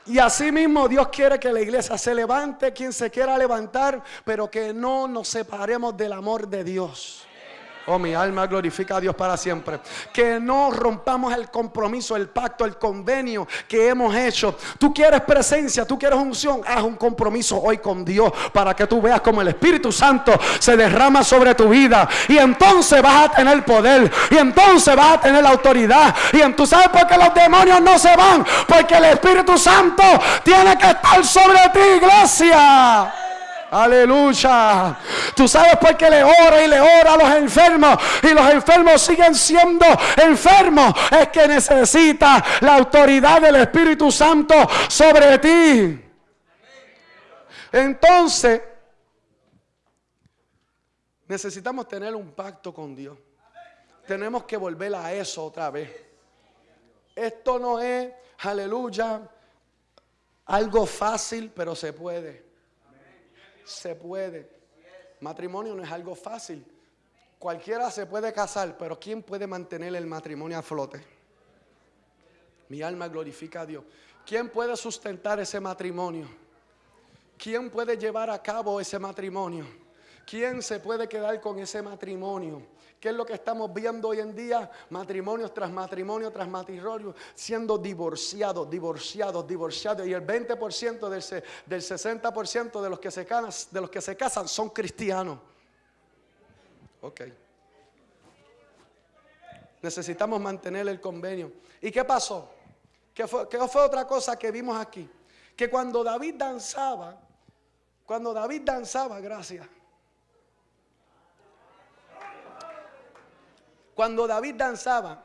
Y así mismo Dios quiere que la iglesia se levante, quien se quiera levantar, pero que no nos separemos del amor de Dios. Oh, mi alma glorifica a Dios para siempre. Que no rompamos el compromiso, el pacto, el convenio que hemos hecho. Tú quieres presencia, tú quieres unción. Haz un compromiso hoy con Dios para que tú veas como el Espíritu Santo se derrama sobre tu vida. Y entonces vas a tener poder. Y entonces vas a tener autoridad. Y tú sabes por qué los demonios no se van. Porque el Espíritu Santo tiene que estar sobre ti, iglesia. Aleluya. Tú sabes por qué le ora y le ora a los enfermos. Y los enfermos siguen siendo enfermos. Es que necesita la autoridad del Espíritu Santo sobre ti. Entonces, necesitamos tener un pacto con Dios. Tenemos que volver a eso otra vez. Esto no es, aleluya, algo fácil, pero se puede se puede. Matrimonio no es algo fácil. Cualquiera se puede casar, pero ¿quién puede mantener el matrimonio a flote? Mi alma glorifica a Dios. ¿Quién puede sustentar ese matrimonio? ¿Quién puede llevar a cabo ese matrimonio? ¿Quién se puede quedar con ese matrimonio? ¿Qué es lo que estamos viendo hoy en día? Matrimonios tras matrimonio tras matrimonio, siendo divorciados, divorciados, divorciados. Y el 20% del, del 60% de los, que se casan, de los que se casan son cristianos. Ok. Necesitamos mantener el convenio. ¿Y qué pasó? ¿Qué fue, ¿Qué fue otra cosa que vimos aquí? Que cuando David danzaba, cuando David danzaba, gracias Cuando David danzaba,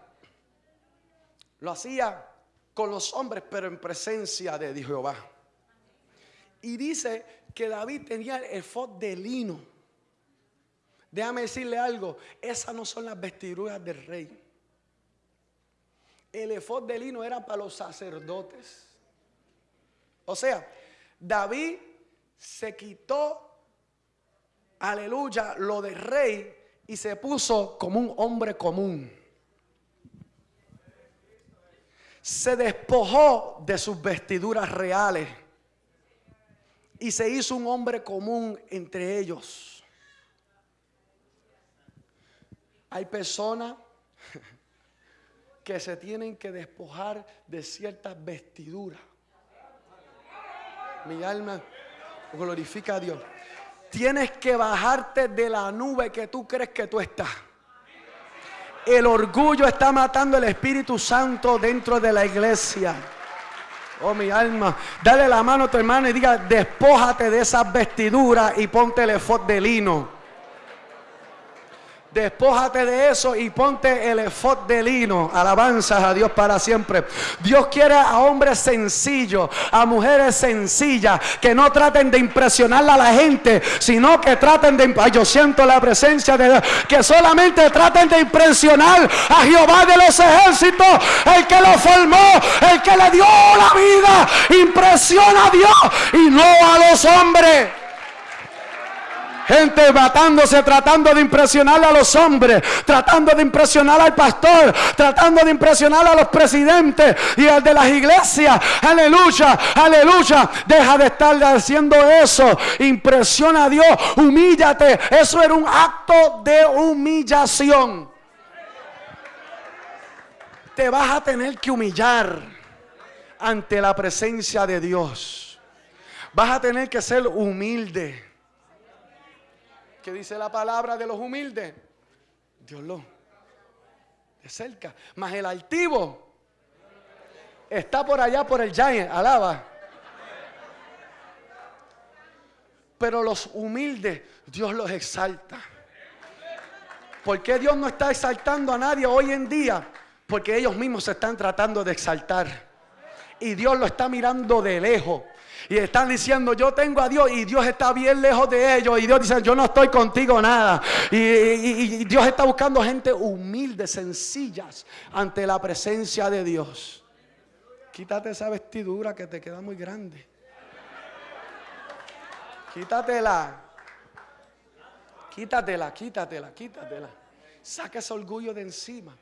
lo hacía con los hombres, pero en presencia de Jehová. Y dice que David tenía el efod de lino. Déjame decirle algo, esas no son las vestiduras del rey. El efod de lino era para los sacerdotes. O sea, David se quitó, aleluya, lo de rey y se puso como un hombre común. Se despojó de sus vestiduras reales y se hizo un hombre común entre ellos. Hay personas que se tienen que despojar de ciertas vestiduras. Mi alma glorifica a Dios. Tienes que bajarte de la nube que tú crees que tú estás. El orgullo está matando el Espíritu Santo dentro de la iglesia. Oh, mi alma. Dale la mano a tu hermano y diga, despójate de esas vestiduras y ponte el efod de lino. Despójate de eso y ponte el efod de lino. Alabanzas a Dios para siempre. Dios quiere a hombres sencillos, a mujeres sencillas, que no traten de impresionar a la gente, sino que traten de. Ay, yo siento la presencia de Dios. Que solamente traten de impresionar a Jehová de los ejércitos, el que lo formó, el que le dio la vida. Impresiona a Dios y no a los hombres. Gente matándose, tratando de impresionar a los hombres, tratando de impresionar al pastor, tratando de impresionar a los presidentes y al de las iglesias. Aleluya, aleluya. Deja de estar haciendo eso. Impresiona a Dios, humíllate. Eso era un acto de humillación. Te vas a tener que humillar ante la presencia de Dios. Vas a tener que ser humilde que dice la palabra de los humildes? Dios lo de cerca. Más el altivo está por allá por el giant, alaba. Pero los humildes, Dios los exalta. ¿Por qué Dios no está exaltando a nadie hoy en día? Porque ellos mismos se están tratando de exaltar. Y Dios lo está mirando de lejos. Y están diciendo, yo tengo a Dios y Dios está bien lejos de ellos. Y Dios dice, yo no estoy contigo nada. Y, Dios está buscando gente humilde, sencillas, ante la presencia de Dios. Quítate esa vestidura que te queda muy grande. Quítatela. Quítatela, quítatela, quítatela. Saca ese orgullo de encima.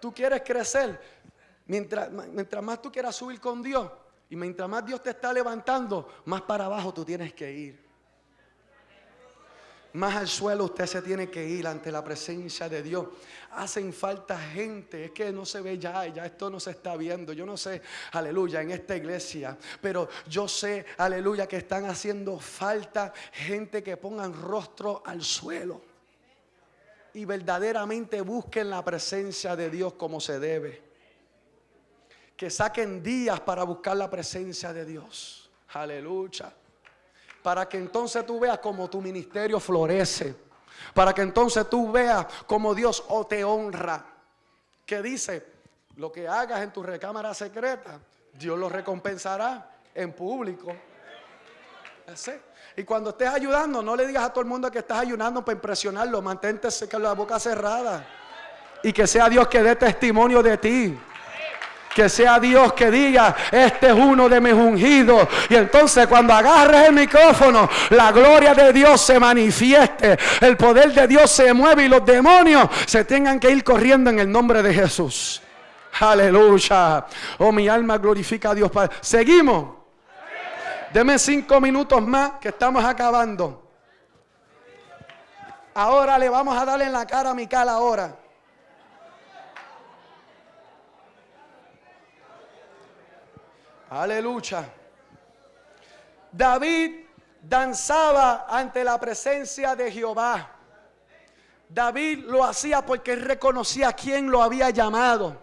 Tú quieres crecer. Mientras, mientras más tú quieras subir con Dios, y mientras más Dios te está levantando, más para abajo tú tienes que ir. Más al suelo usted se tiene que ir ante la presencia de Dios. Hacen falta gente, es que no se ve ya, ya esto no se está viendo. Yo no sé, aleluya, en esta iglesia, pero yo sé, aleluya, que están haciendo falta gente que pongan rostro al suelo y verdaderamente busquen la presencia de Dios como se debe que saquen días para buscar la presencia de Dios. Aleluya. Para que entonces tú veas como tu ministerio florece. Para que entonces tú veas como Dios o te honra. Que dice, lo que hagas en tu recámara secreta, Dios lo recompensará en público. Y cuando estés ayudando, no le digas a todo el mundo que estás ayudando para impresionarlo. Mantente con la boca cerrada. Y que sea Dios que dé testimonio de ti. Que sea Dios que diga, este es uno de mis ungidos. Y entonces cuando agarres el micrófono, la gloria de Dios se manifieste. El poder de Dios se mueve y los demonios se tengan que ir corriendo en el nombre de Jesús. Aleluya. Oh, mi alma glorifica a Dios. Seguimos. Deme cinco minutos más que estamos acabando. Ahora le vamos a darle en la cara a Mical ahora. Aleluya. David danzaba ante la presencia de Jehová. David lo hacía porque reconocía a quién lo había llamado.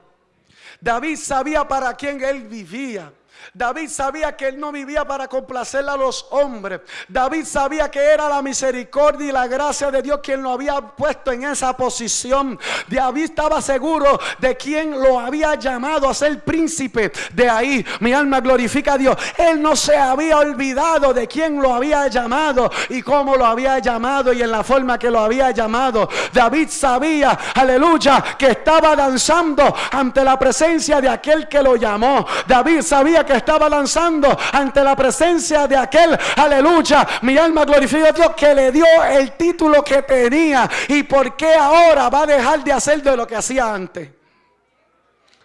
David sabía para quién él vivía. David sabía que él no vivía para complacer a los hombres. David sabía que era la misericordia y la gracia de Dios quien lo había puesto en esa posición. David estaba seguro de quien lo había llamado a ser príncipe. De ahí mi alma glorifica a Dios. Él no se había olvidado de quien lo había llamado y cómo lo había llamado y en la forma que lo había llamado. David sabía, aleluya, que estaba danzando ante la presencia de aquel que lo llamó. David sabía que estaba lanzando ante la presencia de aquel, aleluya, mi alma glorifica a Dios que le dio el título que tenía y por qué ahora va a dejar de hacer de lo que hacía antes.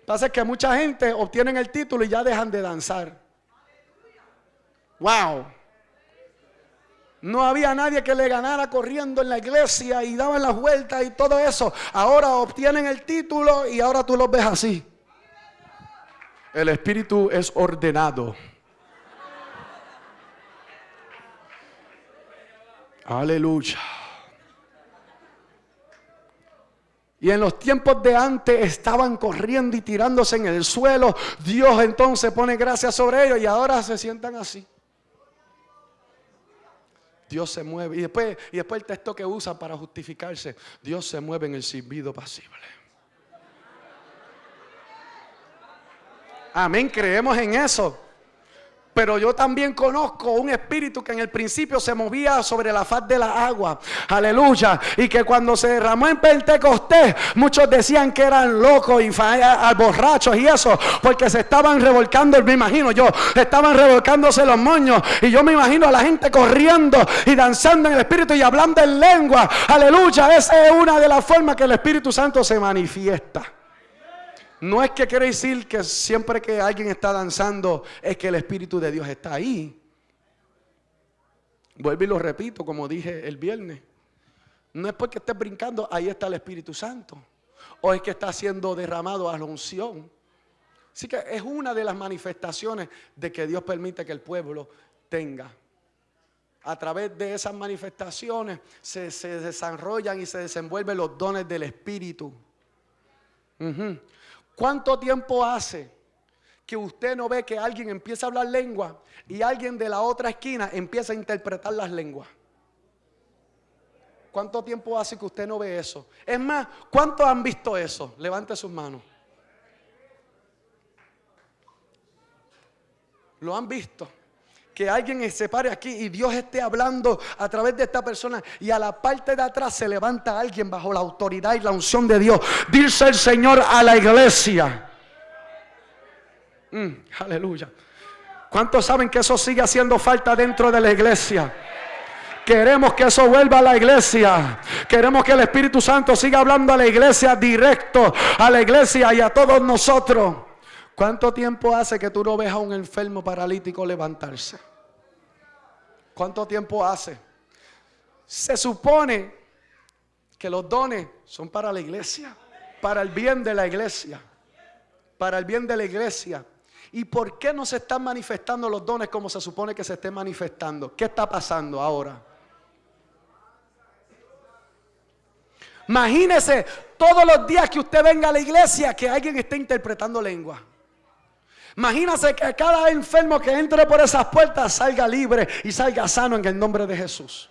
Pasa que mucha gente obtienen el título y ya dejan de danzar. Wow. No había nadie que le ganara corriendo en la iglesia y daban las vueltas y todo eso. Ahora obtienen el título y ahora tú los ves así. El espíritu es ordenado. Aleluya. Y en los tiempos de antes estaban corriendo y tirándose en el suelo. Dios entonces pone gracia sobre ellos y ahora se sientan así. Dios se mueve. Y después, y después el texto que usa para justificarse. Dios se mueve en el silbido pasible. Amén, creemos en eso. Pero yo también conozco un espíritu que en el principio se movía sobre la faz de la agua. Aleluya. Y que cuando se derramó en Pentecostés, muchos decían que eran locos y borrachos y eso, porque se estaban revolcando, me imagino yo, estaban revolcándose los moños. Y yo me imagino a la gente corriendo y danzando en el espíritu y hablando en lengua. Aleluya. Esa es una de las formas que el Espíritu Santo se manifiesta. No es que quiere decir que siempre que alguien está danzando es que el Espíritu de Dios está ahí. Vuelvo y lo repito, como dije el viernes. No es porque estés brincando, ahí está el Espíritu Santo. O es que está siendo derramado a la unción. Así que es una de las manifestaciones de que Dios permite que el pueblo tenga. A través de esas manifestaciones se, desarrollan y se desenvuelven los dones del Espíritu. ¿Cuánto tiempo hace que usted no ve que alguien empieza a hablar lengua y alguien de la otra esquina empieza a interpretar las lenguas? ¿Cuánto tiempo hace que usted no ve eso? Es más, ¿cuántos han visto eso? Levante sus manos. ¿Lo han visto? Que alguien se pare aquí y Dios esté hablando a través de esta persona y a la parte de atrás se levanta alguien bajo la autoridad y la unción de Dios. Dice el Señor a la iglesia. Mm, aleluya. ¿Cuántos saben que eso sigue haciendo falta dentro de la iglesia? Queremos que eso vuelva a la iglesia. Queremos que el Espíritu Santo siga hablando a la iglesia directo, a la iglesia y a todos nosotros. ¿Cuánto tiempo hace que tú no ves a un enfermo paralítico levantarse? ¿Cuánto tiempo hace? Se supone que los dones son para la iglesia, para el bien de la iglesia, para el bien de la iglesia. ¿Y por qué no se están manifestando los dones como se supone que se estén manifestando? ¿Qué está pasando ahora? Imagínese todos los días que usted venga a la iglesia que alguien esté interpretando lengua. Imagínese que cada enfermo que entre por esas puertas salga libre y salga sano en el nombre de Jesús.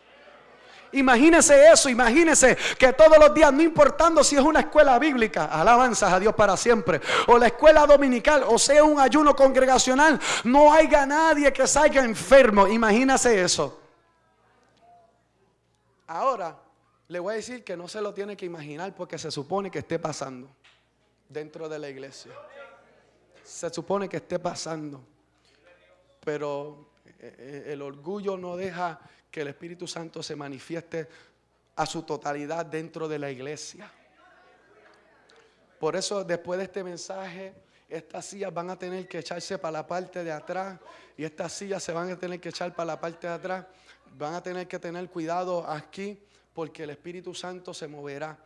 Imagínese eso, imagínese que todos los días, no importando si es una escuela bíblica, alabanzas a Dios para siempre, o la escuela dominical, o sea un ayuno congregacional, no haya nadie que salga enfermo. Imagínese eso. Ahora, le voy a decir que no se lo tiene que imaginar porque se supone que esté pasando dentro de la iglesia se supone que esté pasando. Pero eh, eh, el orgullo no deja que el Espíritu Santo se manifieste a su totalidad dentro de la iglesia. Por eso después de este mensaje, estas sillas van a tener que echarse para la parte de atrás y estas sillas se van a tener que echar para la parte de atrás. Van a tener que tener cuidado aquí porque el Espíritu Santo se moverá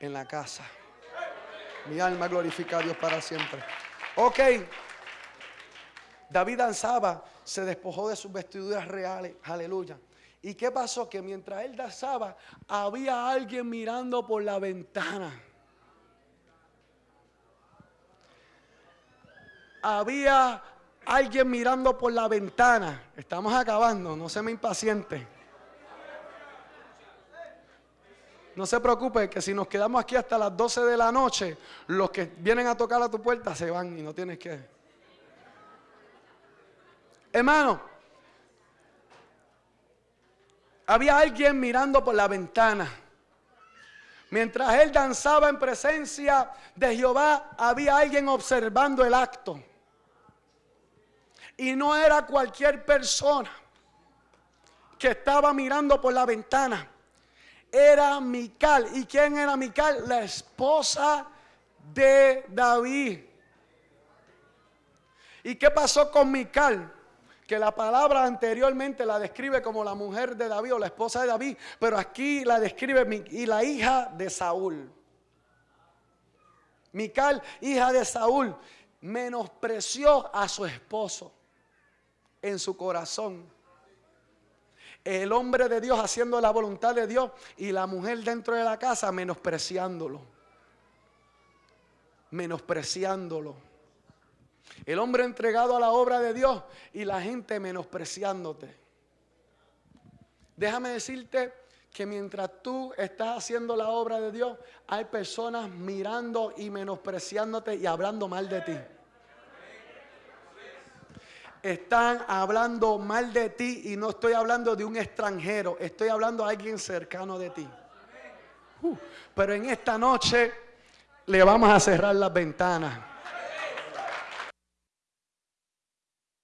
en la casa. Mi alma glorifica a Dios para siempre. Ok. David danzaba, se despojó de sus vestiduras reales. Aleluya. ¿Y qué pasó? Que mientras él danzaba, había alguien mirando por la ventana. Había alguien mirando por la ventana. Estamos acabando, no se me impaciente. No se preocupe que si nos quedamos aquí hasta las 12 de la noche, los que vienen a tocar a tu puerta se van y no tienes que... Hermano, había alguien mirando por la ventana. Mientras él danzaba en presencia de Jehová, había alguien observando el acto. Y no era cualquier persona que estaba mirando por la ventana era Mical. ¿Y quién era Mical? La esposa de David. ¿Y qué pasó con Mical? Que la palabra anteriormente la describe como la mujer de David o la esposa de David, pero aquí la describe y la hija de Saúl. Mical, hija de Saúl, menospreció a su esposo en su corazón el hombre de Dios haciendo la voluntad de Dios y la mujer dentro de la casa menospreciándolo. menospreciándolo. El hombre entregado a la obra de Dios y la gente menospreciándote. Déjame decirte que mientras tú estás haciendo la obra de Dios, hay personas mirando y menospreciándote y hablando mal de ti. Están hablando mal de ti y no estoy hablando de un extranjero, estoy hablando de alguien cercano de ti. Uh, pero en esta noche le vamos a cerrar las ventanas.